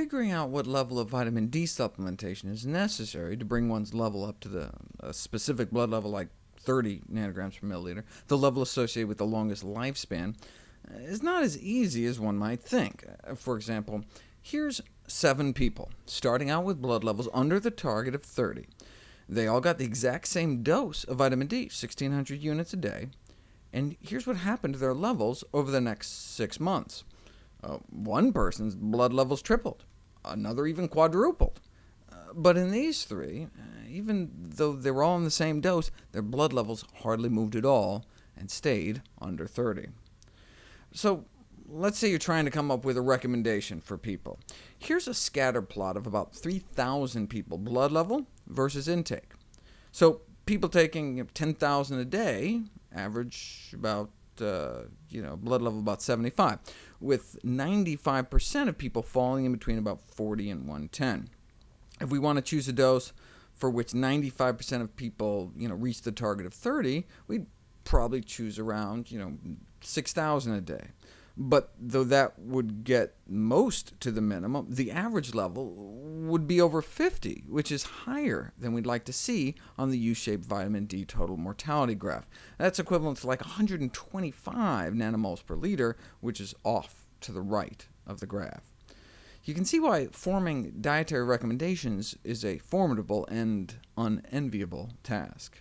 Figuring out what level of vitamin D supplementation is necessary to bring one's level up to the, specific blood level like 30 nanograms per milliliter, the level associated with the longest lifespan, uh, is not as easy as one might think. Uh, for example, here's seven people, starting out with blood levels under the target of 30. They all got the exact same dose of vitamin D, 1600 units a day, and here's what happened to their levels over the next six months. Uh, one person's blood levels tripled, another even quadrupled. Uh, but in these three, uh, even though they were all on the same dose, their blood levels hardly moved at all, and stayed under 30. So let's say you're trying to come up with a recommendation for people. Here's a scatter plot of about 3,000 people, blood level versus intake. So people taking 10,000 a day average about uh, you know, blood level about 75, with 95% of people falling in between about 40 and 110. If we want to choose a dose for which 95% of people you know, reach the target of 30, we'd probably choose around you know, 6,000 a day. But though that would get most to the minimum, the average level would be over 50, which is higher than we'd like to see on the U-shaped vitamin D total mortality graph. That's equivalent to like 125 nanomoles per liter, which is off to the right of the graph. You can see why forming dietary recommendations is a formidable and unenviable task.